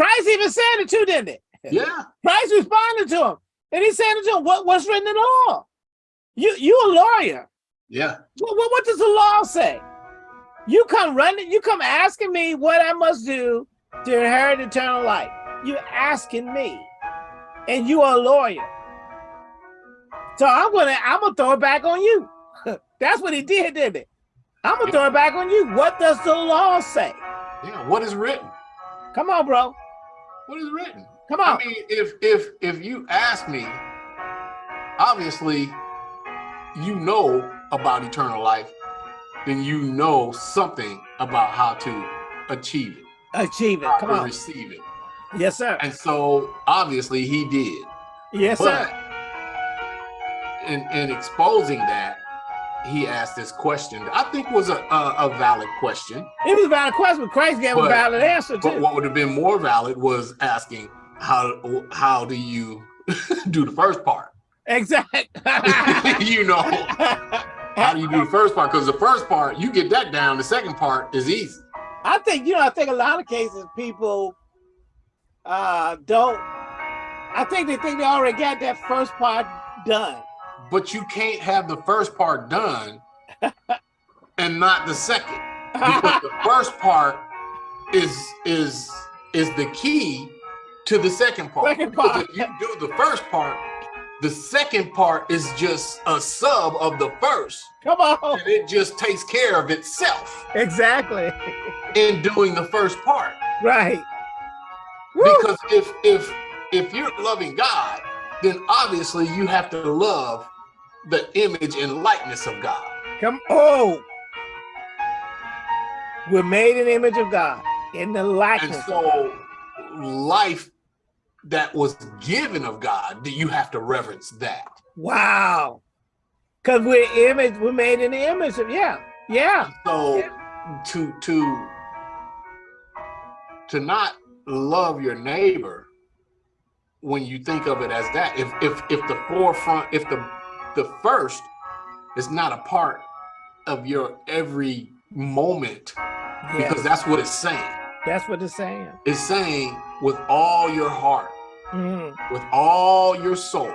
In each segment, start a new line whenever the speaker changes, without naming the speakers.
Christ even said it too, didn't it?
Yeah.
Christ responded to him. And he said to him, what, what's written in the law? You you a lawyer.
Yeah.
What, what, what does the law say? You come running, you come asking me what I must do to inherit eternal life. You asking me. And you are a lawyer. So I'm gonna I'm gonna throw it back on you. That's what he did, didn't it? I'm gonna throw it back on you. What does the law say?
Yeah. What is written?
Come on, bro.
What is written?
Come on.
I mean, if if if you ask me, obviously, you know about eternal life, then you know something about how to achieve it,
Achieve it.
how
Come on.
receive it.
Yes, sir.
And so obviously he did.
Yes,
But
sir.
in in exposing that, he asked this question. I think was a a, a valid question.
It was a valid question, but Christ gave a valid answer too.
But what would have been more valid was asking how how do you do the first part?
Exactly.
you know, how do you do the first part? Because the first part, you get that down. The second part is easy.
I think, you know, I think a lot of cases people uh don't I think they think they already got that first part done.
But you can't have the first part done and not the second. Because the first part is is is the key to the second part.
Second
Because if you do the first part, the second part is just a sub of the first.
Come on.
And it just takes care of itself
Exactly.
in doing the first part.
Right. Woo.
Because if if if you're loving God, then obviously you have to love the image and likeness of God.
Come oh. We're made in the image of God in the likeness.
And so life that was given of God, do you have to reverence that?
wow. Because we're image, we're made in the image of yeah. Yeah.
So to to to not love your neighbor when you think of it as that, if if if the forefront, if the the first is not a part of your every moment,
Yeah.
because that's what it's saying.
That's what it's saying.
It's saying with all your heart,
Mhm.
with all your soul,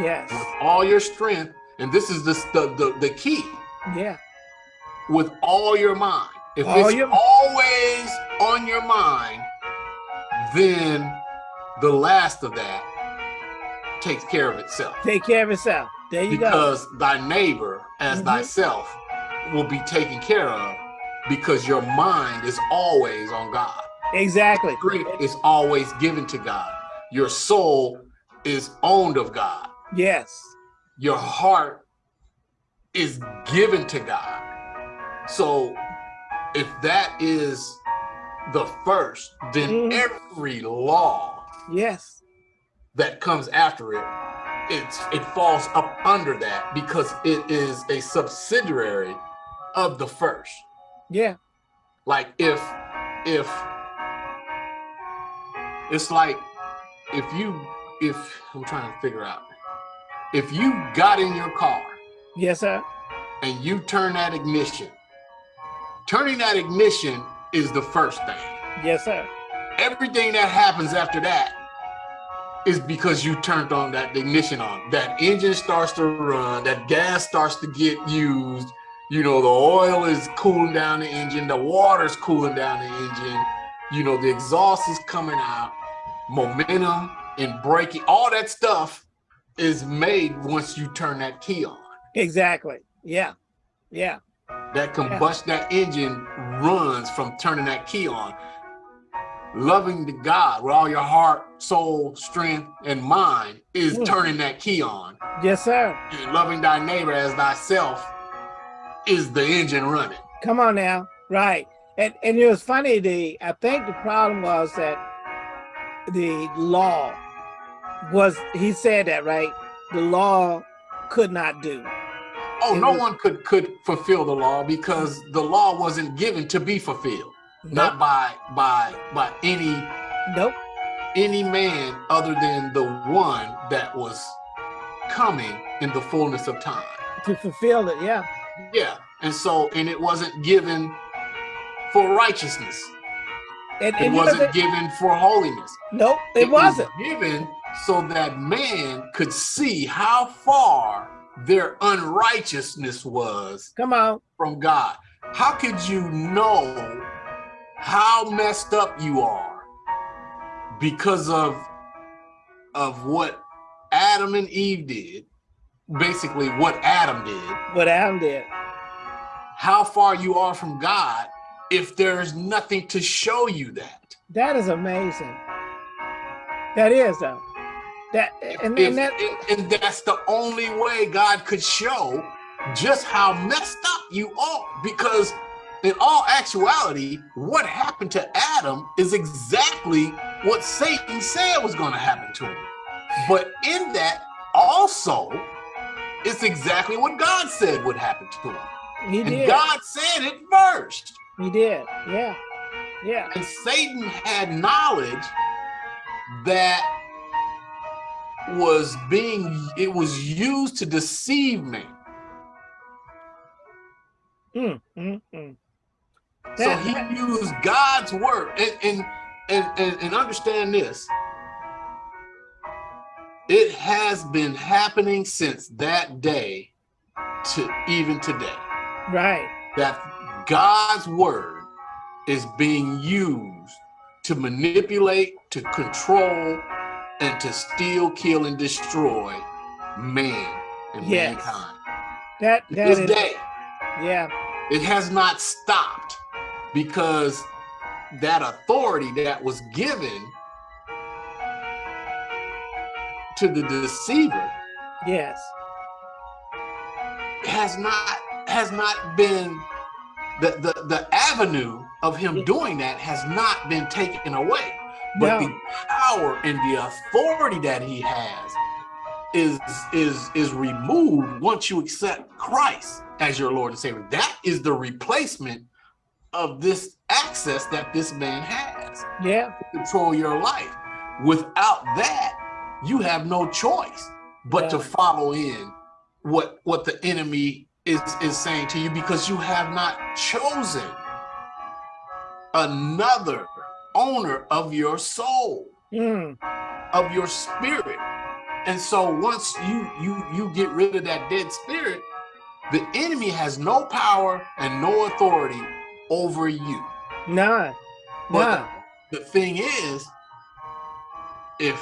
Yes.
with all your strength, and this is the the the, the key.
Yeah.
with all your mind. If
All
it's
your-
always on your mind, then the last of that takes care of itself.
Take care of itself. There you go.
Because thy neighbor as
Mhm.
thyself will be taken care of because your mind is always on God.
Exactly.
Strength is always given to God. Your soul is owned of God.
Yes.
your heart is given to God. So if that is the first, then
Mhm.
every law
Yes.
that comes after it, it's it falls up under that because it is a subsidiary of the first.
Yeah.
Like if if it's like if you if I'm trying to figure out if you got in your car
Yes, sir.
and you turn that ignition. Turning that ignition is the first thing.
Yes, sir.
Everything that happens after that is because you turned on that ignition on. That engine starts to run, that gas starts to get used. You know, the oil is cooling down the engine, the water's cooling down the engine. You know, the exhaust is coming out, momentum and braking, all that stuff is made once you turn that key on.
Exactly. Yeah. Yeah.
that combust that engine runs from turning that key on loving the god with all your heart soul strength and mind is
Mm.
turning that key on
Yes, sir.
and loving thy neighbor as thyself is the engine running
Come on now. Right. And and it was funny, the I think the problem was that the law was he said that, right? The law could not do.
oh
It
no
was-
one could could fulfill the law because the law wasn't given to be fulfilled not
Nope.
by by by any
Nope.
any man other than the one that was coming in the fullness of time
To fulfill it, yeah.
Yeah, and so and it wasn't given for righteousness.
And,
It
and know
wasn't given for holiness.
nope, it,
was
wasn't.
given so that man could see how far their unrighteousness was
Come on.
from God. How could you know how messed up you are because of of what Adam and Eve did? Basically, what Adam did.
What Adam did.
How far you are from God if there's nothing to show you that.
That is amazing. That is though. That and,
If-
and that
and, and that's the only way God could show just how messed up you are. Because in all actuality, what happened to Adam is exactly what Satan said was going to happen to him. But in that also, it's exactly what God said would happen to him.
he
And
did.
God said it first.
He did. Yeah. Yeah.
And Satan had knowledge that was being, it was used to deceive man.
Mm, mm, mm.
So he
that-
used God's word. And, and, and, and, and understand this. It has been happening since that day to even today.
right.
that God's word is being used to manipulate, to control, and to steal, kill, and destroy man and
Yes.
mankind.
That that
This
is
day,
yeah.
it has not stopped because that authority that was given to the deceiver
Yes.
has not has not been the the, the avenue of him doing that has not been taken away but
No.
the power and the authority that he has is is is removed once you accept Christ as your Lord and Savior that is the replacement of this access that this man has
Yeah.
to control your life. Without that you have no choice but to follow in what what the enemy is is saying to you because you have not chosen another owner of your soul
Mm,
of your spirit. And so once you you you get rid of that dead spirit the enemy has no power and no authority over you
none.
but
None.
the thing is, if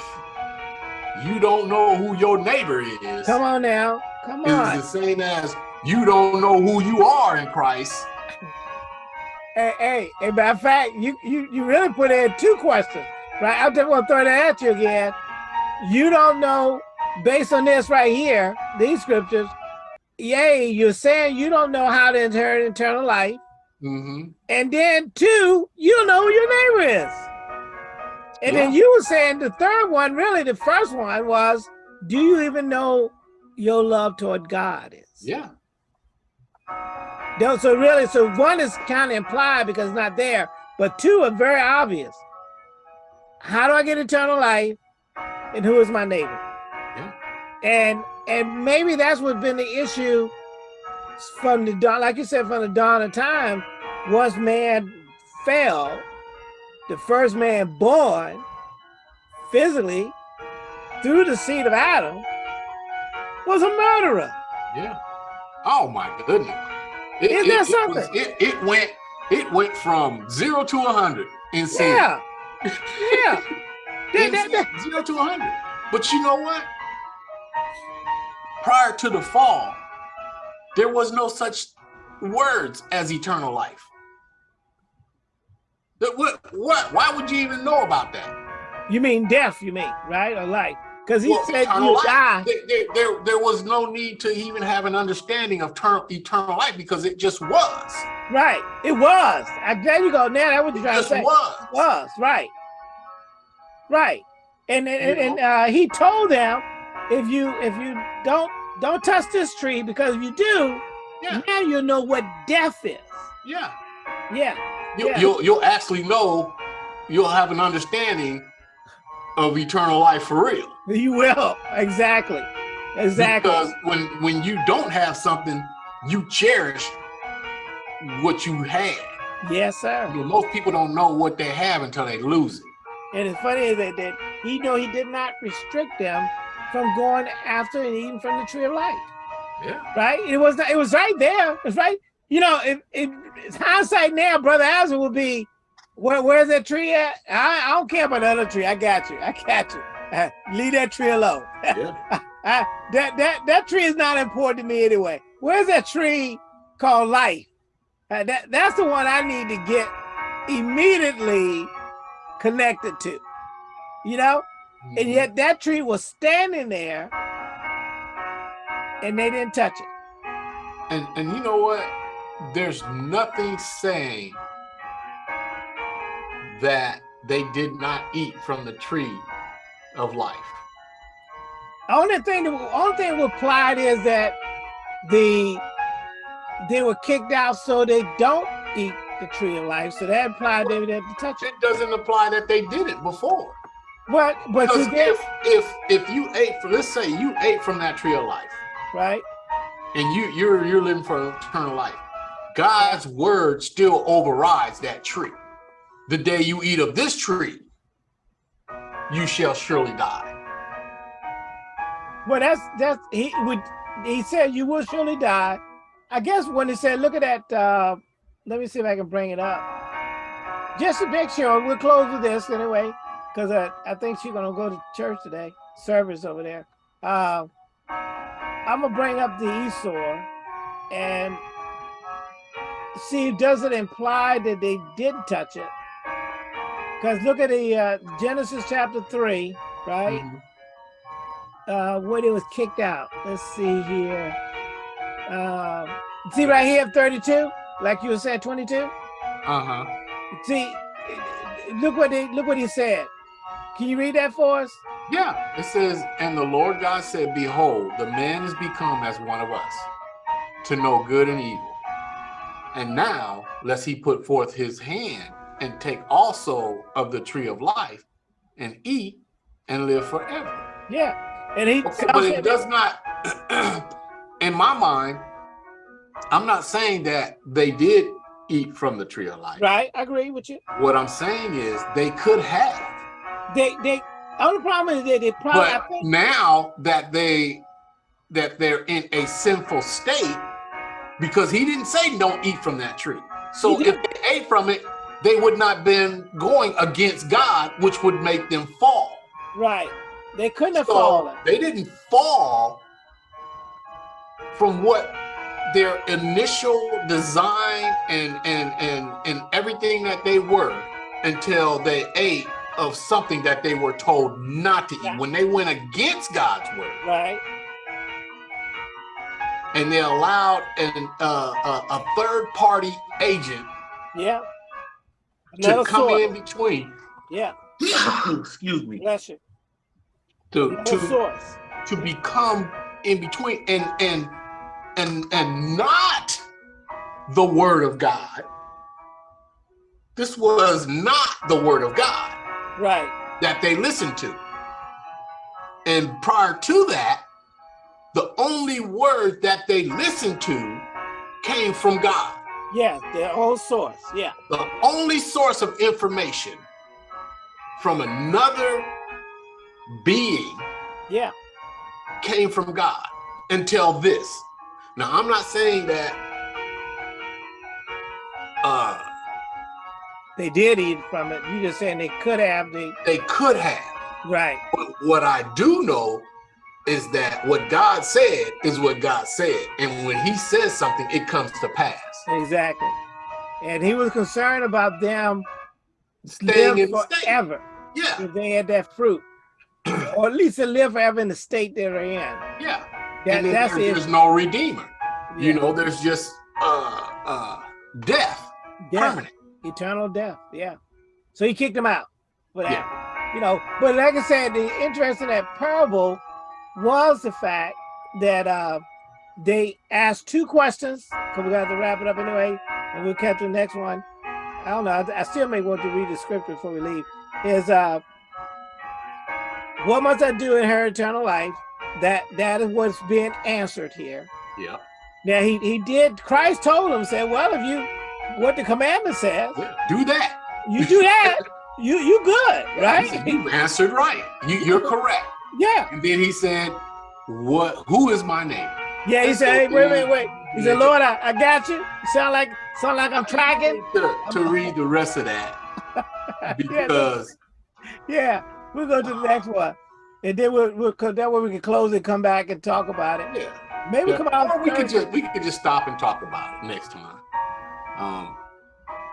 you don't know who your neighbor is,
Come on now. Come on.
it's the same as you don't know who you are in Christ.
Hey, hey, hey, matter of fact, you, you, you really put in two questions, right? I'm just gonna throw that at you again. You don't know, based on this right here, these scriptures, yay, you're saying you don't know how to inherit eternal life.
Mhm.
And then two, you don't know who your neighbor is. And then you were saying the third one, really the first one was, do you even know your love toward God is?
Yeah.
No, so really, so one is kind of implied because it's not there, but two are very obvious. How do I get eternal life? And who is my neighbor?
Yeah.
And and maybe that's what's been the issue from the dawn, like you said, from the dawn of time. Once man fell, the first man born physically through the seed of Adam was a murderer.
Yeah. Oh my goodness. It,
Isn't that
it- it was-
something?
It, it went it went from zero to a hundred in sin.
Yeah. Yeah. That-
In
that-
zero to a hundred. But you know what? Prior to the fall, there was no such words as eternal life. What what why would you even know about that?
You mean death, you mean, right? Or life? Because he
Well,
said you
life.
die.
There, there, there, was no need to even have an understanding of ter- eternal life because it just was.
Right. It was. I there you go. Now that's what you're trying to
just
say.
was.
Was, right. Right. And and, and, uh, he told them if you if you don't don't touch this tree because if you do,
Yeah.
now you'll know what death is.
Yeah.
Yeah.
You,
Yeah.
You'll you'll actually know. You'll have an understanding of eternal life for real.
You will. Exactly. Exactly.
Because when when you don't have something, you cherish what you had.
Yes, sir.
You know, most people don't know what they have until they lose it.
And it's funny that, that he know he did not restrict them from going after and eating from the tree of life.
Yeah.
Right? It was not, it was right there. It's right. You know, if, if it's hindsight now, brother Azar would be, where, where's that tree at? I, I don't care about the other tree. I got you. I got you. Uh, leave that tree alone.
Yeah.
I, that that that tree is not important to me anyway. Where's that tree called life? Uh, that that's the one I need to get immediately connected to. You know, and yet that tree was standing there, and they didn't touch it.
And and you know what? There's nothing saying that they did not eat from the tree of life.
Only thing that only thing applied is that the they were kicked out so they don't eat the tree of life. So that implied they would have to touch it.
It doesn't apply that they did it before.
But but you did
if if if you ate from let's say you ate from that tree of life
right.
and you you're you're living for eternal life, God's word still overrides that tree. The day you eat of this tree, you shall surely die.
Well, that's that's he would he said you will surely die. I guess when he said, look at that. Uh, let me see if I can bring it up. Just a picture. we'll close with this anyway, because uh, I think she's gonna go to church today, service over there. Uh, I'm gonna bring up the Esau and see does it imply that they didn't touch it? Because look at the uh, Genesis chapter three, right?
Mhm.
uh, when it was kicked out. Let's see here. Um, see right here, 32, like you were saying, 22.
Uh-huh.
See, look what they look what he said. Can you read that for us?
Yeah, it says, and the Lord God said, Behold, the man is become as one of us, to know good and evil. And now, lest he put forth his hand and take also of the tree of life and eat and live forever.
Yeah, and he.
Okay, but it does not, in my mind, I'm not saying that they did eat from the tree of life.
Right, I agree with you.
What I'm saying is they could have.
They they only problem is that they probably
but
think
now that they that they're in a sinful state because he didn't say don't eat from that tree so if they ate from it they would not been going against god which would make them fall
right. They couldn't have
so
fallen.
they didn't fall from what their initial design and and and and everything that they were until they ate of something that they were told not to eat
Yeah.
when they went against god's word
Right.
and they allowed an uh, a, a third party agent
Yeah.
to come
source.
in between
Yeah.
excuse me
Bless you.
to
Another
to
source.
to become in between and and and and not the word of God. This was not the word of God
Right.
that they listened to. And prior to that, the only word that they listened to came from God.
Yeah. Their own source. Yeah.
The only source of information from another being
Yeah.
came from God until this. Now, I'm not saying that
They did eat from it. You just saying they could have. They
they could have.
right.
But what I do know is that what God said is what God said. And when he says something, it comes to pass.
Exactly. And he was concerned about them
Staying in the
forever
Yeah,
if they had that fruit. or at least to live forever in the state they're in.
yeah.
That,
and
that's
there-
it.
there's no redeemer. You know, there's just uh uh death,
Death,
permanent.
Eternal death. Yeah. So he kicked them out for that. You know, but like I said, the interest in that parable was the fact that uh they asked two questions, because we got to wrap it up anyway, and we'll catch the next one. I don't know. I, I still may want to read the scripture before we leave. Is uh what must I do in her eternal life? That that is what's being answered here.
Yeah.
Now he he did. Christ told him, said, "Well, if you what the commandment says.
Do that.
You do that, you you good, right?
You answered right. You, you're correct.
Yeah.
And then he said, "What? Who is my name?"
Yeah, he said, hey, wait, wait, wait. He said, Lord, I, I got you. Sound like sound like I'm tracking.
To, to read the rest of that because
yeah, we'll go to the next one, and then we'll, we'll that way we can close and come back and talk about it.
yeah,
Maybe
yeah.
come out.
Or we could just we could just stop and talk about it next time. Um,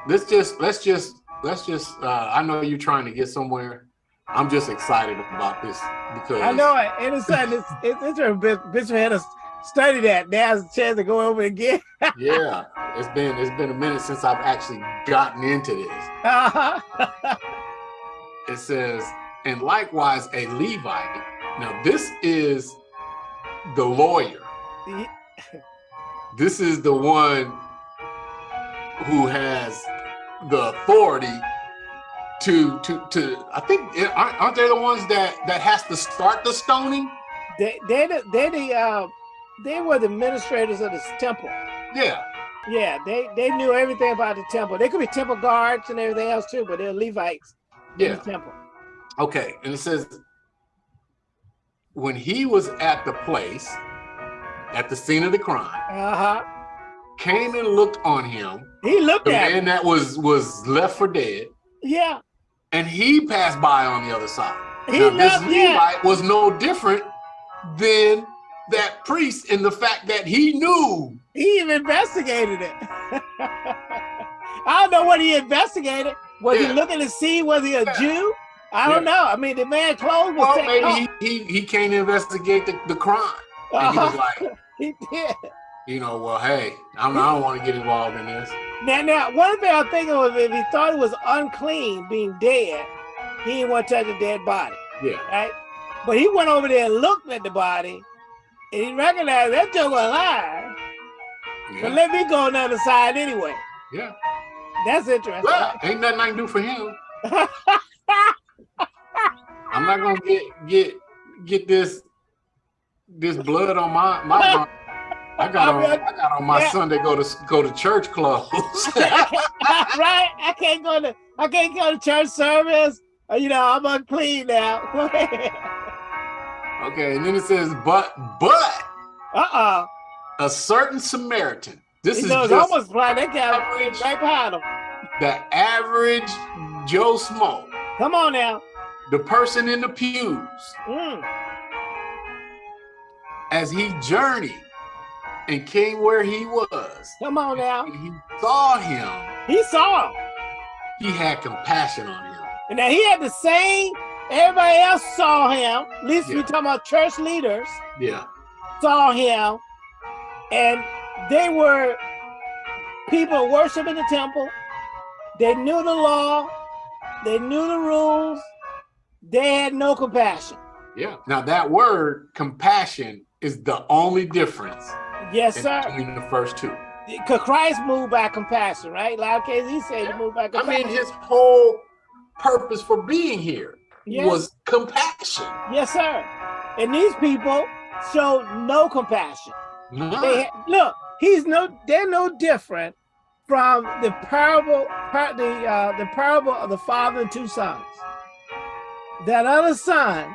let's just let's just let's just. Uh, I know you're trying to get somewhere. I'm just excited about this because
I know it, and it's it's it's, it's a bit. Bishop had us study that. Now Now's a chance to go over again.
yeah, it's been it's been a minute since I've actually gotten into this.
Uh-huh.
It says, and likewise a Levite. Now this is the lawyer.
Ye-
This is the one who has the authority to to to. I think aren't they the ones that that has to start the stoning?
they they the, they the uh they were the administrators of this temple.
Yeah,
Yeah, they they knew everything about the temple. They could be temple guards and everything else too, but they're Levites in
yeah.
the temple.
Okay, and it says when he was at the place at the scene of the crime,
Uh-huh.
Came and looked on him,
He looked
the
at
man
him.
that was was left for dead,
Yeah.
and he passed by on the other side.
He
now, this
yeah.
Levite was no different than that priest in the fact that he knew.
He even investigated it. I don't know what he investigated. Was
Yeah.
he looking to see was he a
Yeah.
Jew? I don't know. I mean, the man clothes was
Well, maybe
off.
he, he he came to investigate the, the crime. And he was
Uh-huh.
like,
He did.
You know, well, hey, I'm, I don't want to get involved in this.
Now, now, one thing I'm thinking was if he thought it was unclean being dead, he didn't want to touch a dead body,
Yeah,
right? But he went over there and looked at the body, and he recognized that joker alive.
Yeah.
But let me go on the other side anyway.
yeah.
That's interesting.
Well, ain't nothing I can do for him. I'm not gonna get get get this this blood on my my. I got on I got on my
Yeah.
Sunday go to go to church clothes.
right? I can't go to I can't go to church service. Uh, You know, I'm unclean now.
okay, and then it says, but but
uh-uh.
a certain Samaritan. This
You
is
know, almost like that guy
average-
right behind him.
the average Joe Schmo,
Come on now.
the person in the pews,
Mm.
as he journeyed and came where he was,
Come on now.
and he saw him,
He saw him.
he had compassion on him.
And now he had the same, everybody else saw him. At least
Yeah.
talking about church leaders
Yeah,
saw him. And they were people worshiping the temple. They knew the law. They knew the rules. They had no compassion.
yeah. Now that word compassion is the only difference
Yes, sir.
between the first two.
Because Christ moved by compassion, right? A lot of cases he said he moved by compassion.
I mean, his whole purpose for being here
yes,
was compassion.
yes, sir. And these people showed no compassion. Had, look, he's no, they're no different from the parable, par, the uh, the parable of the father and two sons. That other son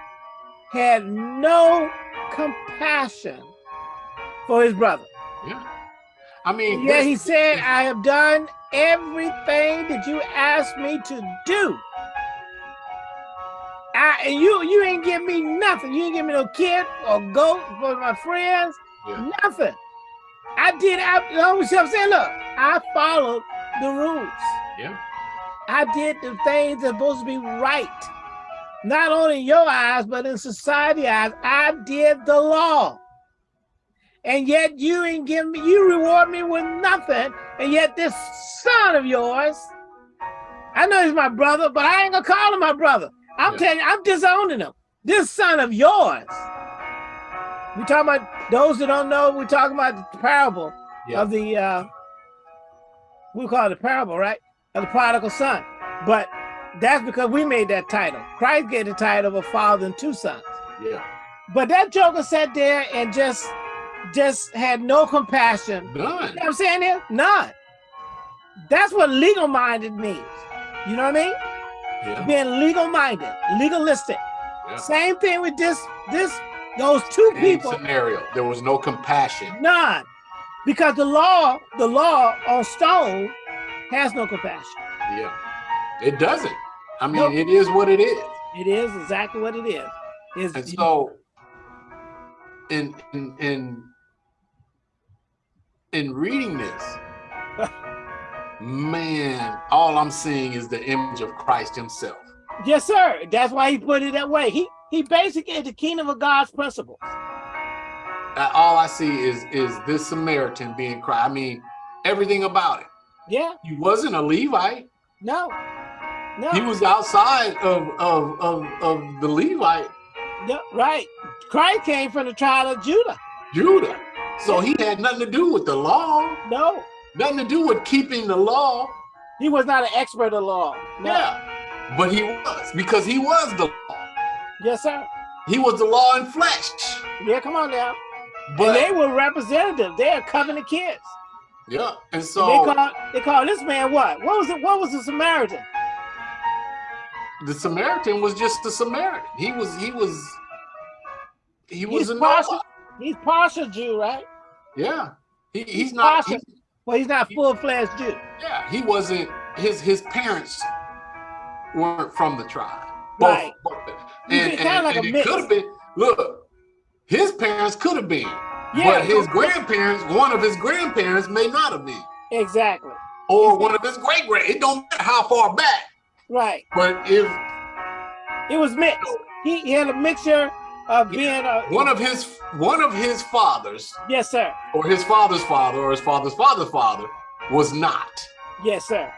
had no compassion for his brother.
Yeah. I mean,
Yeah, he said, I have done everything that you asked me to do. I, and you you ain't give me nothing. You ain't give me no kid or goat for my friends.
Yeah.
Nothing. I did. I, you know what I'm saying? Look, I followed the rules.
Yeah.
I did the things that's supposed to be right. Not only in your eyes, but in society eyes. I did the law. And yet you ain't give me, you reward me with nothing. And yet this son of yours, I know he's my brother, but I ain't gonna call him my brother. I'm
Yeah.
telling you, I'm disowning him. This son of yours. We talking about those that don't know, we're talking about the parable
Yeah.
of the uh we call it the parable, right? Of the prodigal son. But that's because we made that title. Christ gave the title of a father and two sons.
Yeah.
But that joker sat there and just just had no compassion. You know
None.
what I'm saying here? None. That's what legal minded means. You know what I mean?
Yeah.
Being legal minded, legalistic.
Yeah.
Same thing with this, this, those two
Same
people.
scenario. There was no compassion.
None. Because the law, the law on stone has no compassion.
Yeah. It doesn't. I mean,
Nope.
it is what it is.
It is exactly what it is. Is
And so in in in in reading this, man, all I'm seeing is the image of Christ himself.
yes, sir. That's why he put it that way. He he basically is the kingdom of God's principles.
Uh, all I see is is this Samaritan being Christ. I mean, everything about it.
Yeah,
He wasn't a Levite.
no, no,
He was outside of of of, of the Levite,
no, right. Christ came from the tribe of Judah.
Judah. So he had nothing to do with the law,
No,
nothing to do with keeping the law.
he was not an expert of law. No.
Yeah. But he was because he was the law.
Yes, sir.
He was the law in flesh.
Yeah, come on now.
But
and they were representatives. They are covenant kids.
yeah, and
they
so
call they call this man what? What was it? What was the Samaritan?
the Samaritan was just a Samaritan. He was he was he was
He's
a
partial. He's partial Jew, right?
Yeah. He, he's not
partial.
he-
Well, he's not full fledged Jew.
yeah, he wasn't his his parents weren't from the tribe. Both,
Right.
both.
You
And, and,
like
and it could have been look, his parents could have been,
Yeah,
but his grandparents, one of his grandparents may not have been.
exactly.
Or one of his great grand. It don't matter how far back.
Right.
But if
It was mixed. He, he had a mixture of being a
one of his one of his fathers,
yes, sir.
or his father's father, or his father's father's father, was not.
Yes, sir.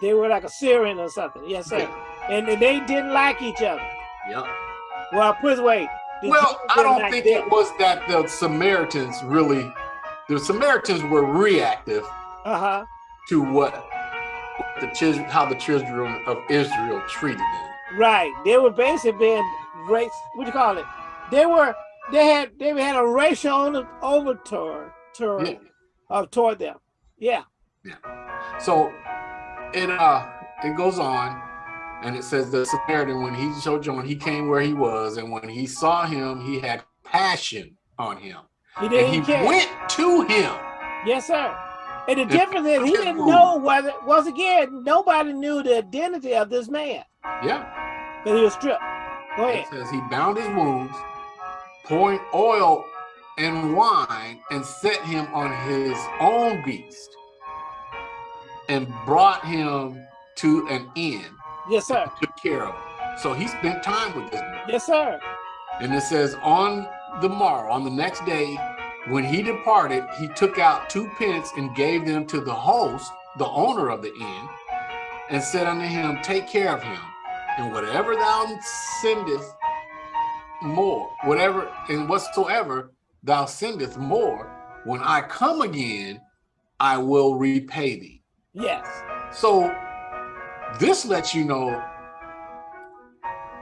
They were like a Syrian or something. Yes, sir. And, and they didn't like each other.
Yeah.
Well, put away.
Well, I don't think
them.
it was that the Samaritans really, the Samaritans were reactive
Uh-huh.
to what the children, how the children of Israel treated them.
Right. They were basically being race. What you call it? They were. They had. They had a racial over- overture toward,
Yeah.
uh, toward them. Yeah. Yeah.
So it uh it goes on and it says the Samaritan when he sojourned, he came where he was, and when he saw him, he had passion on him.
He didn't
he
care.
went to him.
Yes, sir. And the
If-
difference is he didn't know whether. Once again, nobody knew the identity of this man,
Yeah.
but he was stripped. Go ahead.
It says he bound his wounds, pouring oil and wine, and set him on his own beast, and brought him to an inn,
Yes, sir.
took care of him. So he spent time with this man.
Yes, sir.
And it says, on the morrow, on the next day, when he departed, he took out two pence and gave them to the host, the owner of the inn, and said unto him, Take care of him, and whatever thou sendest more, whatever and whatsoever thou sendest more, when I come again, I will repay thee.
Yes.
So this lets you know,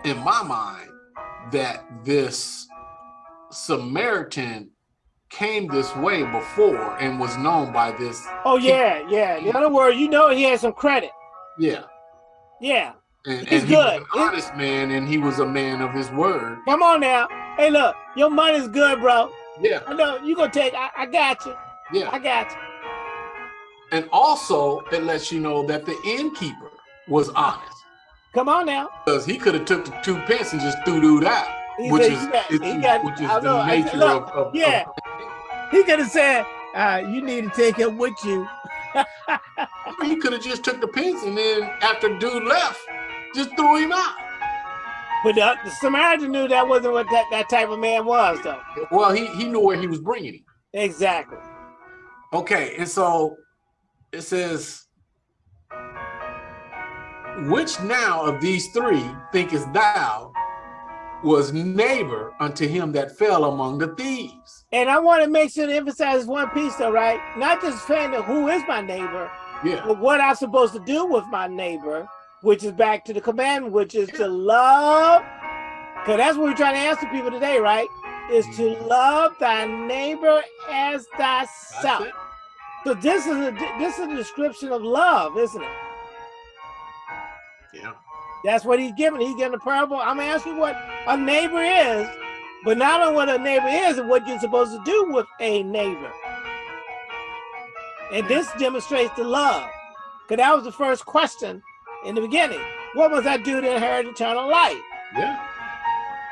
in my mind, that this Samaritan came this way before and was known by this.
Oh yeah, yeah. In other words, you know he had some credit.
Yeah.
Yeah.
And,
He's
and he was
good.
an honest man and he was a man of his word.
Come on now. Hey, look, your money's good, bro.
Yeah.
I know you gonna take. I, I got you.
Yeah.
I got you.
And also it lets you know that the innkeeper was honest.
Come on now.
Because he could have took the two pence and just threw dude out.
He
Which
said
is,
got-
which is-
got-
which is
know,
the
said,
nature
look,
of, of,
yeah.
of
He could have said, uh, "You need to take him with you."
He could have just took the pence and then after dude left, just threw him out.
But the, the Samaritan knew that wasn't what that, that type of man was, though.
Well, he, he knew where he was bringing him.
Exactly.
Okay, and so it says, which now of these three thinkest thou was neighbor unto him that fell among the thieves?
And I want to make sure to emphasize one piece, though, right? Not just saying who is my neighbor,
Yeah,
but what I'm supposed to do with my neighbor, which is back to the commandment, which is to love. Because that's what we're trying to answer people today, right? Is to mm-hmm. love thy neighbor as thyself. So this is a this is a description of love, isn't it?
Yeah.
That's what he's giving. He's giving a parable. I'm gonna ask you what a neighbor is, but not only what a neighbor is and what you're supposed to do with a neighbor. And this demonstrates the love. Because that was the first question in the beginning. What must I do to inherit eternal life?
Yeah.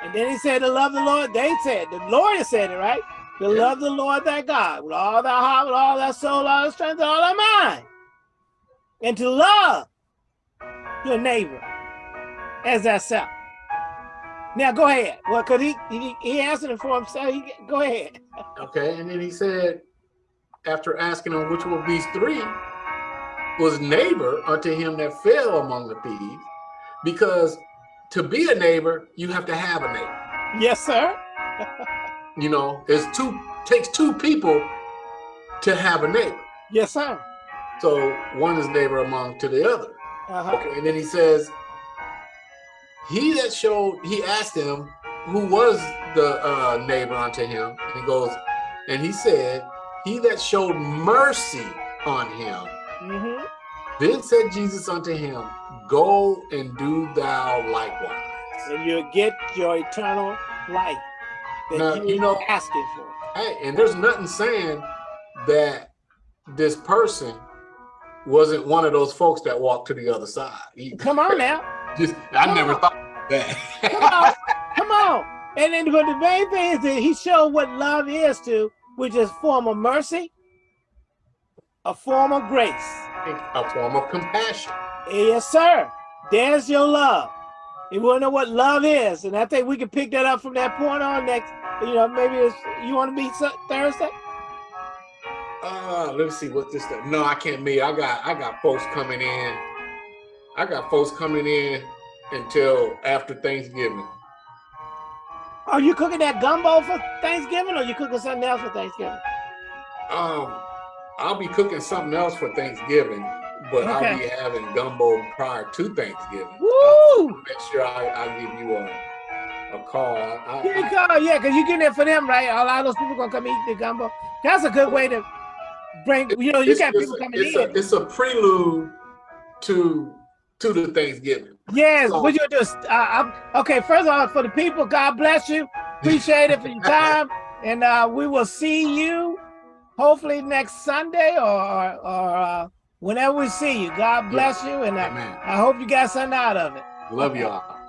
And then he said to love the Lord. They said, the lawyer said it, right? To
Yeah.
love the Lord thy God with all thy heart, with all thy soul, all thy strength, and all thy mind. And to love your neighbor as thyself. Now go ahead. Well, because he, he he answered it for himself. He, go ahead.
Okay. And then he said, after asking him which of these three was neighbor unto him that fell among the thieves, because to be a neighbor, you have to have a neighbor.
Yes, sir.
You know, it's two takes two people to have a neighbor.
Yes, sir.
So one is neighbor among to the other.
Uh-huh.
Okay, and then he says, he that showed, he asked him who was the uh, neighbor unto him. And he goes, and he said, he that showed mercy on him.
Hmm
Then said Jesus unto him, go and do thou likewise.
And you'll get your eternal life that
Now,
you,
you know-
asking for.
Hey, and there's nothing saying that this person wasn't one of those folks that walked to the other side.
Come on now.
just, I
Come
never
on.
thought that.
Come on. Come on. And then but the main thing is that he showed what love is to, which is form of mercy, a form of grace.
a form of compassion.
Yes, sir. There's your love. You want to know what love is, and I think we can pick that up from that point on next. You know, maybe it's you want to meet Thursday.
Uh, let's see what this. No, I can't meet. I got I got folks coming in. I got folks coming in until after Thanksgiving.
Are you cooking that gumbo for Thanksgiving, or you cooking something else for Thanksgiving?
Um, I'll be cooking something else for Thanksgiving, but I'll be having gumbo prior to Thanksgiving.
Woo!
Make sure I I give you a a call. I, I,
Give me
I-
a call, yeah, because you're getting it for them, right? A lot of those people gonna come eat the gumbo. That's a good way to bring. You know, you got people coming
it's
in.
a it's a prelude to to the Thanksgiving.
Yes,
So-
what you do uh, okay, first of all, for the people, God bless you. Appreciate it for your time. And uh, we will see you hopefully next Sunday or, or, or uh, whenever we see you. God bless you. And
Amen.
I hope you got something out of it.
Love y'all.